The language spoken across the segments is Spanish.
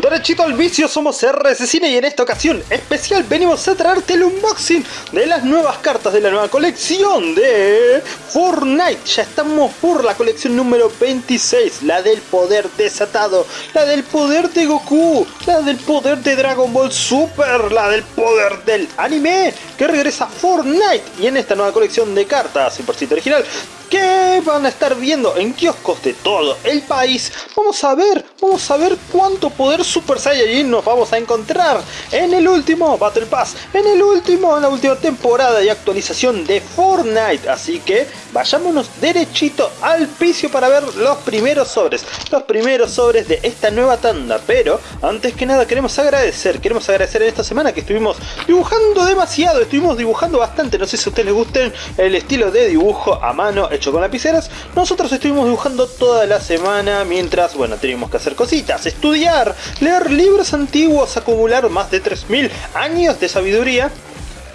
Derechito al vicio, somos RS Cine y en esta ocasión especial venimos a traerte el unboxing de las nuevas cartas de la nueva colección de Fortnite. Ya estamos por la colección número 26, la del poder desatado, la del poder de Goku, la del poder de Dragon Ball Super, la del poder del anime que regresa a Fortnite. Y en esta nueva colección de cartas 100% original que van a estar viendo en kioscos de todo el país. Vamos a ver, vamos a ver cuánto poder Super Saiyajin nos vamos a encontrar en el último Battle Pass, en el último, en la última temporada y actualización de Fortnite. Así que vayámonos derechito al piso para ver los primeros sobres, los primeros sobres de esta nueva tanda. Pero antes que nada queremos agradecer, queremos agradecer en esta semana que estuvimos dibujando demasiado, estuvimos dibujando bastante. No sé si a ustedes les gusten el estilo de dibujo a mano hecho con lapiceras, nosotros estuvimos dibujando toda la semana mientras, bueno, teníamos que hacer cositas, estudiar, leer libros antiguos, acumular más de 3000 años de sabiduría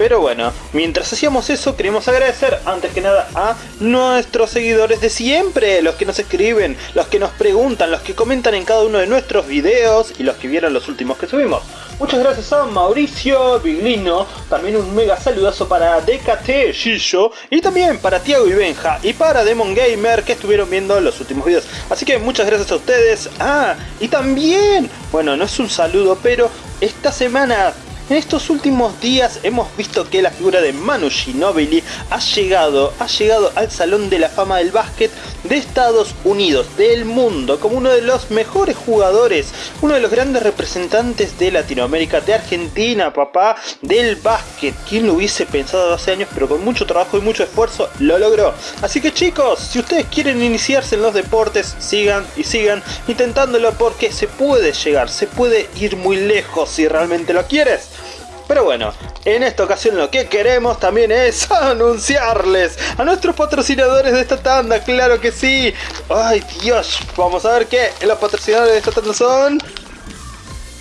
pero bueno, mientras hacíamos eso queremos agradecer antes que nada a nuestros seguidores de siempre, los que nos escriben, los que nos preguntan, los que comentan en cada uno de nuestros videos y los que vieron los últimos que subimos. Muchas gracias a Mauricio Biglino, también un mega saludazo para DKT Gillo y también para Tiago y Benja y para Demon Gamer que estuvieron viendo los últimos videos. Así que muchas gracias a ustedes. Ah, y también, bueno, no es un saludo, pero esta semana en estos últimos días hemos visto que la figura de Manu Ginobili ha llegado, ha llegado al Salón de la Fama del Básquet de Estados Unidos, del mundo, como uno de los mejores jugadores, uno de los grandes representantes de Latinoamérica, de Argentina, papá, del básquet. ¿Quién lo hubiese pensado hace años? Pero con mucho trabajo y mucho esfuerzo lo logró. Así que chicos, si ustedes quieren iniciarse en los deportes, sigan y sigan intentándolo porque se puede llegar, se puede ir muy lejos si realmente lo quieres. Pero bueno, en esta ocasión lo que queremos también es anunciarles a nuestros patrocinadores de esta tanda, claro que sí. Ay Dios, vamos a ver qué los patrocinadores de esta tanda son...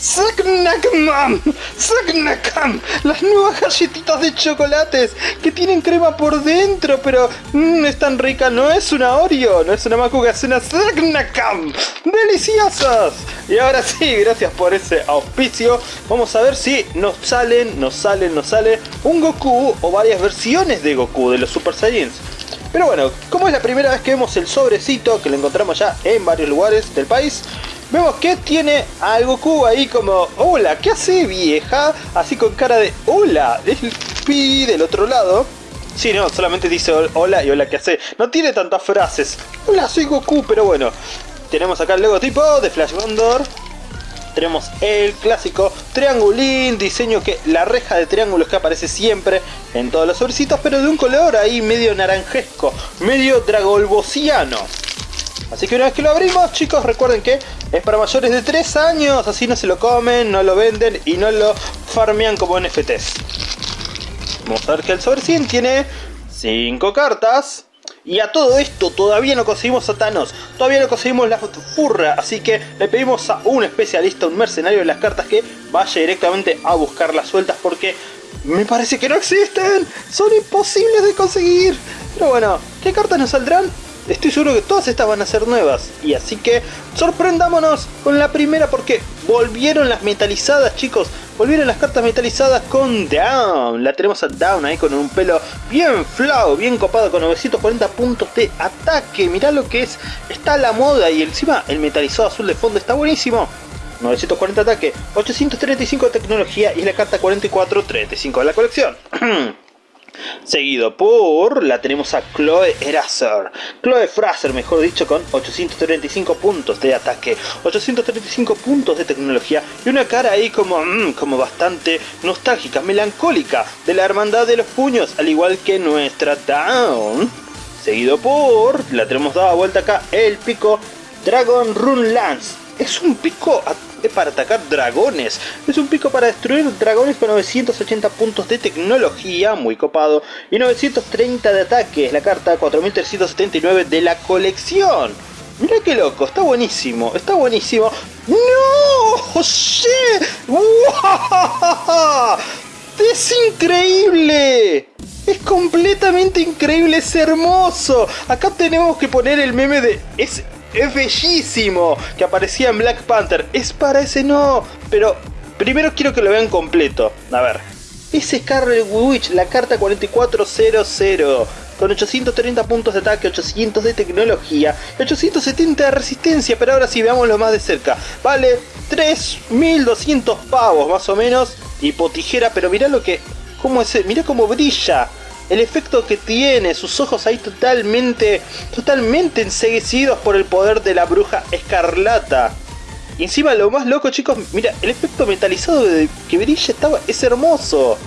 Snackman, Snackman, las nuevas galletitas de chocolates que tienen crema por dentro, pero mmm, es tan rica, no es una Oreo, no es una Macuga, es una Snackman, deliciosas. Y ahora sí, gracias por ese auspicio, vamos a ver si nos salen, nos salen, nos sale un Goku o varias versiones de Goku de los Super Saiyans. Pero bueno, como es la primera vez que vemos el sobrecito, que lo encontramos ya en varios lugares del país, Vemos que tiene al Goku ahí como, hola, ¿qué hace vieja? Así con cara de, hola, el pi del otro lado. Sí, no, solamente dice hola y hola, ¿qué hace? No tiene tantas frases. Hola, soy Goku, pero bueno. Tenemos acá el logotipo de Flash Gondor. Tenemos el clásico triangulín, diseño que la reja de triángulos que aparece siempre en todos los sobrecitos, pero de un color ahí medio naranjesco, medio dragolbosiano. Así que una vez que lo abrimos, chicos, recuerden que es para mayores de 3 años, así no se lo comen, no lo venden y no lo farmean como NFTs. Vamos a ver que el sobre 100 tiene 5 cartas. Y a todo esto todavía no conseguimos a Thanos, todavía no conseguimos la furra, así que le pedimos a un especialista, un mercenario de las cartas que vaya directamente a buscar las sueltas porque me parece que no existen, son imposibles de conseguir. Pero bueno, ¿qué cartas nos saldrán? Estoy seguro que todas estas van a ser nuevas. Y así que sorprendámonos con la primera porque volvieron las metalizadas chicos. Volvieron las cartas metalizadas con Down. La tenemos a Down ahí con un pelo bien flow, bien copado con 940 puntos de ataque. Mirá lo que es. Está la moda y encima el metalizado azul de fondo está buenísimo. 940 ataque, 835 de tecnología y la carta 4435 de la colección. Seguido por, la tenemos a Chloe Eraser. Chloe Fraser, mejor dicho, con 835 puntos de ataque, 835 puntos de tecnología y una cara ahí como, mm, como bastante nostálgica, melancólica, de la hermandad de los puños, al igual que nuestra Down. Seguido por, la tenemos dada vuelta acá, el pico Dragon Rune Lance. Es un pico para atacar dragones. Es un pico para destruir dragones con 980 puntos de tecnología, muy copado, y 930 de ataque. Es la carta 4379 de la colección. Mira qué loco, está buenísimo, está buenísimo. ¡No! ¡José! ¡Es increíble! Es completamente increíble, es hermoso. Acá tenemos que poner el meme de... Es es bellísimo, que aparecía en Black Panther. Es para ese no, pero primero quiero que lo vean completo. A ver, es Scarlet Witch, la carta 4400 con 830 puntos de ataque, 800 de tecnología, 870 de resistencia, pero ahora sí veámoslo más de cerca. Vale 3200 pavos más o menos, tipo tijera, pero mirá lo que... ¿Cómo es? Mirá cómo brilla. El efecto que tiene, sus ojos ahí totalmente, totalmente enseguecidos por el poder de la bruja escarlata. Y encima lo más loco chicos, mira, el efecto metalizado que brilla estaba, es hermoso.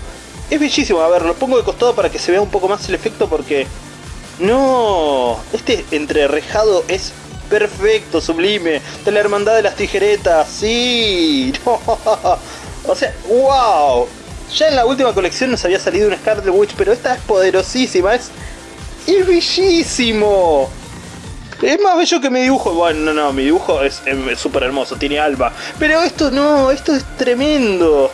Es bellísimo, a ver, lo pongo de costado para que se vea un poco más el efecto porque... No, este entrerrejado es perfecto, sublime. De la hermandad de las tijeretas, sí. O sea, wow. Ya en la última colección nos había salido un Scarlet Witch, pero esta es poderosísima, es, es bellísimo. Es más bello que mi dibujo. Bueno, no, no, mi dibujo es súper hermoso, tiene alba. Pero esto no, esto es tremendo.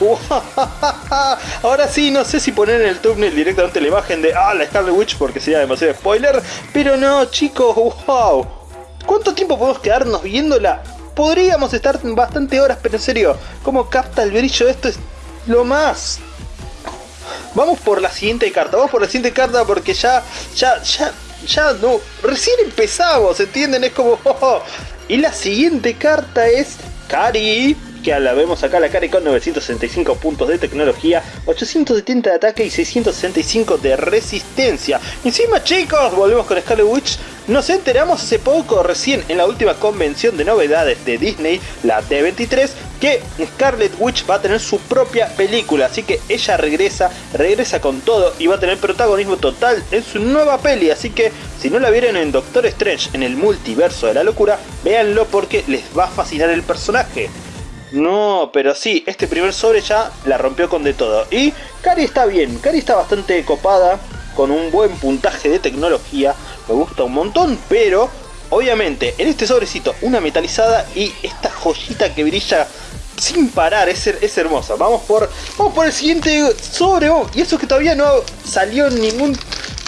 Ahora sí, no sé si poner en el thumbnail directamente la imagen de ah, la Scarlet Witch porque sería demasiado spoiler. Pero no, chicos, wow. ¿Cuánto tiempo podemos quedarnos viéndola? Podríamos estar bastante horas, pero en serio, ¿cómo capta el brillo? Esto es lo más. Vamos por la siguiente carta, vamos por la siguiente carta porque ya, ya, ya, ya no, recién empezamos, ¿entienden? Es como... Y la siguiente carta es Kari que la vemos acá la cara con 965 puntos de tecnología, 870 de ataque y 665 de resistencia. Encima chicos, volvemos con Scarlet Witch, nos enteramos hace poco, recién en la última convención de novedades de Disney, la D23, que Scarlet Witch va a tener su propia película, así que ella regresa, regresa con todo y va a tener protagonismo total en su nueva peli, así que si no la vieron en Doctor Strange en el multiverso de la locura, véanlo porque les va a fascinar el personaje. No, pero sí, este primer sobre ya la rompió con de todo. Y Cari está bien, Cari está bastante copada, con un buen puntaje de tecnología, me gusta un montón, pero obviamente en este sobrecito una metalizada y esta joyita que brilla sin parar, es, es hermosa. Vamos por, vamos por el siguiente sobre, y eso que todavía no salió ningún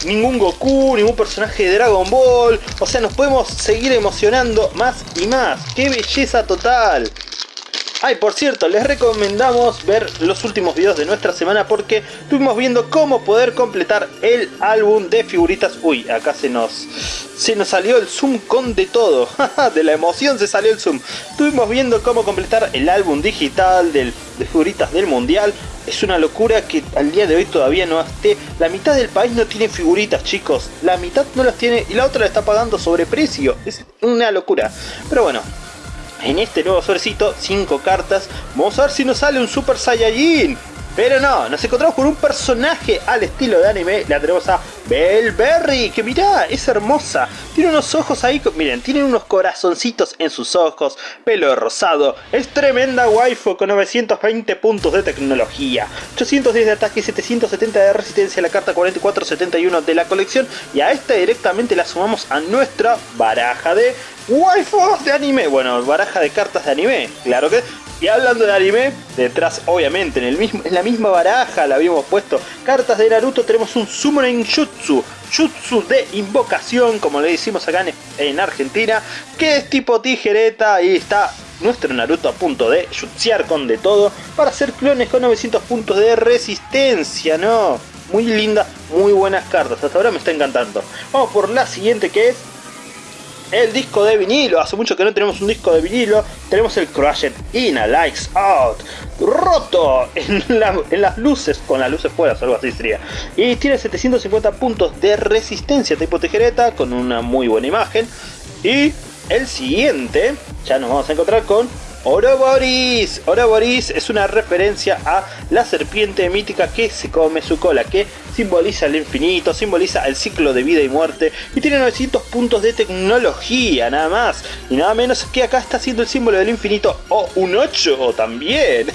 ningún Goku, ningún personaje de Dragon Ball. O sea, nos podemos seguir emocionando más y más. ¡Qué belleza total! Ay, por cierto, les recomendamos ver los últimos videos de nuestra semana porque estuvimos viendo cómo poder completar el álbum de figuritas. Uy, acá se nos, se nos salió el zoom con de todo. de la emoción se salió el zoom. Estuvimos viendo cómo completar el álbum digital de figuritas del mundial. Es una locura que al día de hoy todavía no esté. La mitad del país no tiene figuritas, chicos. La mitad no las tiene y la otra la está pagando sobre precio. Es una locura. Pero bueno, en este nuevo sobrecito, 5 cartas, vamos a ver si nos sale un Super Saiyajin. Pero no, nos encontramos con un personaje al estilo de anime. La tenemos a Belberry, que mirá, es hermosa. Tiene unos ojos ahí, miren, tiene unos corazoncitos en sus ojos, pelo rosado. Es tremenda waifu con 920 puntos de tecnología, 810 de ataque y 770 de resistencia. La carta 4471 de la colección. Y a esta directamente la sumamos a nuestra baraja de waifus de anime. Bueno, baraja de cartas de anime, claro que y hablando de anime, detrás obviamente en, el mismo, en la misma baraja la habíamos puesto cartas de Naruto, tenemos un Summoning Jutsu, Jutsu de invocación, como le decimos acá en, Argentina, que es tipo tijereta y está nuestro Naruto a punto de jutsear con de todo para hacer clones con 900 puntos de resistencia, ¿no? Muy linda, muy buenas cartas, hasta ahora me está encantando. Vamos por la siguiente que es el disco de vinilo. Hace mucho que no tenemos un disco de vinilo. Tenemos el Crushed In a Likes Out. Roto en, las luces, con las luces fuera, algo así sería. Y tiene 750 puntos de resistencia tipo tijereta, con una muy buena imagen. Y el siguiente, ya nos vamos a encontrar con Oroboris. Oroboris es una referencia a la serpiente mítica que se come su cola, que simboliza el infinito, simboliza el ciclo de vida y muerte y tiene 900 puntos de tecnología, nada más y nada menos que acá está haciendo el símbolo del infinito o un 8 también.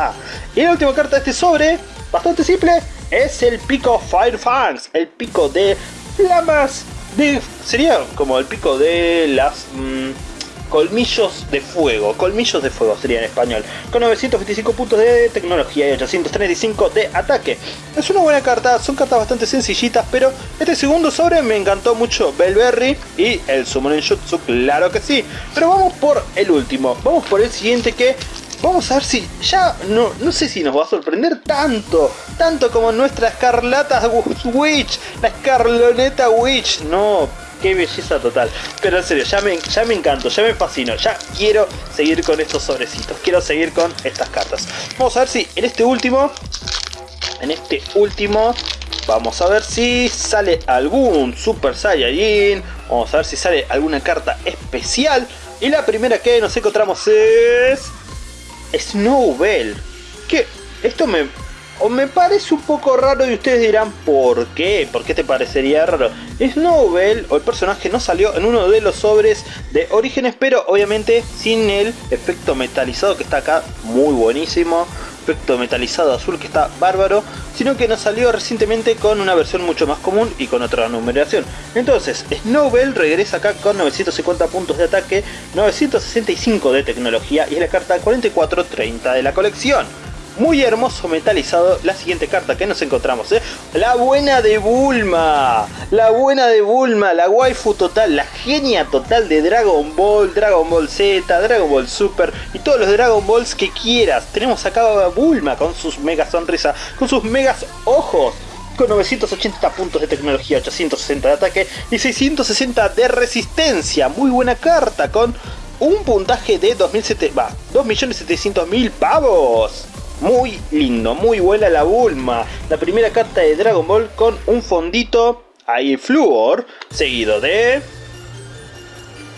y la última carta de este sobre, bastante simple, es el pico Firefangs, el pico de flamas de... sería como el pico de las... Mm, colmillos de fuego, colmillos de fuego sería en español, con 925 puntos de tecnología y 835 de ataque. Es una buena carta, son cartas bastante sencillitas, pero este segundo sobre me encantó mucho Belberry y el Summoning Jutsu, claro que sí. Pero vamos por el último, vamos por el siguiente que Vamos a ver si ya no, no sé si nos va a sorprender tanto, tanto como nuestra escarlata Witch, la escarloneta Witch. No, qué belleza total. Pero en serio, ya me, ya me encanto, ya me fascino, ya quiero seguir con estos sobrecitos, quiero seguir con estas cartas. Vamos a ver si en este último, en este último, vamos a ver si sale algún Super Saiyajin, vamos a ver si sale alguna carta especial. Y la primera que nos encontramos es... Snowbell. Que esto me, o me parece un poco raro y ustedes dirán ¿por qué? ¿Por qué te parecería raro? Snowbell o el personaje no salió en uno de los sobres de Orígenes pero obviamente sin el efecto metalizado que está acá muy buenísimo efecto metalizado azul que está bárbaro, sino que nos salió recientemente con una versión mucho más común y con otra numeración. Entonces, Snowbell regresa acá con 950 puntos de ataque, 965 de tecnología y es la carta 4430 de la colección muy hermoso metalizado. La siguiente carta que nos encontramos, ¿eh? La buena de Bulma. La buena de Bulma, la waifu total, la genia total de Dragon Ball, Dragon Ball Z, Dragon Ball Super y todos los Dragon Balls que quieras. Tenemos acá a Bulma con sus mega sonrisa, con sus megas ojos con 980 puntos de tecnología, 860 de ataque y 660 de resistencia. Muy buena carta con un puntaje de 2.700.000 pavos. Muy lindo, muy buena la Bulma. La primera carta de Dragon Ball con un fondito ahí Fluor, seguido de...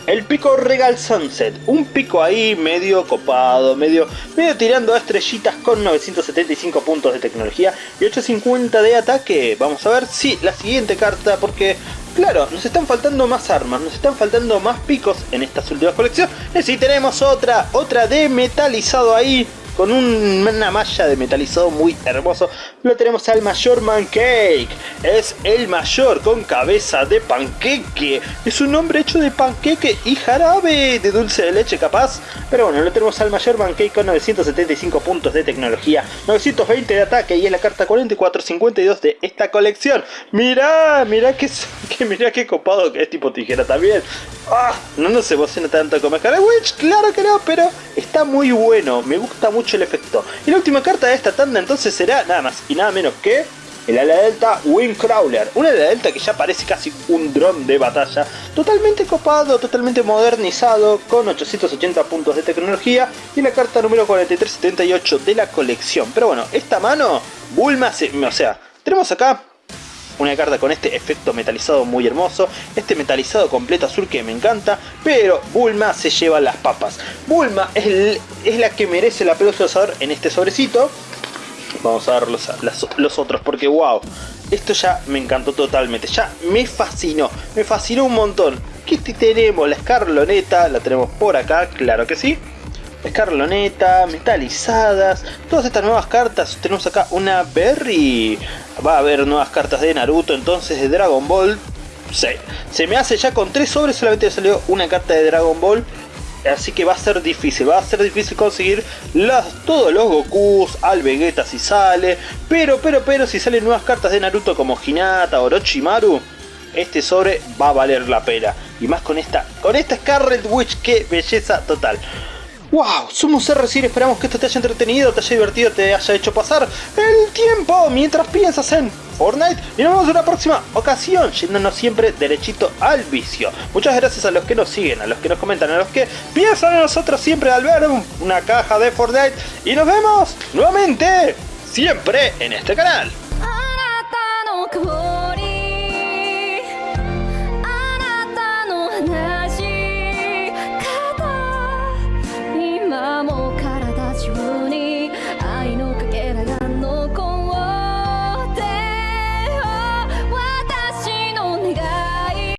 El pico Regal Sunset, un pico ahí medio copado, medio, medio tirando a estrellitas con 975 puntos de tecnología y 850 de ataque. Vamos a ver si la siguiente carta, porque claro, nos están faltando más armas, nos están faltando más picos en estas últimas colecciones. Y si tenemos otra, otra de metalizado ahí, con una malla de metalizado muy hermoso. Lo tenemos al mayor Mancake. Es el mayor con cabeza de panqueque. Es un hombre hecho de panqueque y jarabe de dulce de leche capaz. Pero bueno, lo tenemos al mayor Mancake con 975 puntos de tecnología, 920 de ataque y es la carta 4452 de esta colección. Mirá, mirá que, que mirá qué copado que es tipo tijera también. Ah, no nos emociona tanto como Witch, claro que no, pero está muy bueno, me gusta mucho el efecto. Y la última carta de esta tanda entonces será nada más y nada menos que el ala delta Windcrawler, una ala delta que ya parece casi un dron de batalla, totalmente copado, totalmente modernizado, con 880 puntos de tecnología y la carta número 4378 de la colección. Pero bueno, esta mano, Bulma, se, o sea, tenemos acá una carta con este efecto metalizado muy hermoso, este metalizado completo azul que me encanta, pero Bulma se lleva las papas. Bulma es, es la que merece la pelusa en este sobrecito. Vamos a ver los, los otros porque wow, esto ya me encantó totalmente, ya me fascinó, me fascinó un montón. ¿Qué tenemos? La escarloneta, la tenemos por acá, claro que sí escarloneta, metalizadas, todas estas nuevas cartas. Tenemos acá una Berry, va a haber nuevas cartas de Naruto, entonces de Dragon Ball. Se, me hace ya con tres sobres solamente salió una carta de Dragon Ball. Así que va a ser difícil, va a ser difícil conseguir las, todos los Gokus, al Vegeta si sale. Pero, pero, pero si salen nuevas cartas de Naruto como Hinata, Orochimaru, este sobre va a valer la pena. Y más con esta, con esta Scarlet Witch, qué belleza total. ¡Wow! Somos RC esperamos que esto te haya entretenido, te haya divertido, te haya hecho pasar el tiempo mientras piensas en Fortnite y nos vemos en una próxima ocasión, yéndonos siempre derechito al vicio. Muchas gracias a los que nos siguen, a los que nos comentan, a los que piensan en nosotros siempre al ver una caja de Fortnite y nos vemos nuevamente siempre en este canal.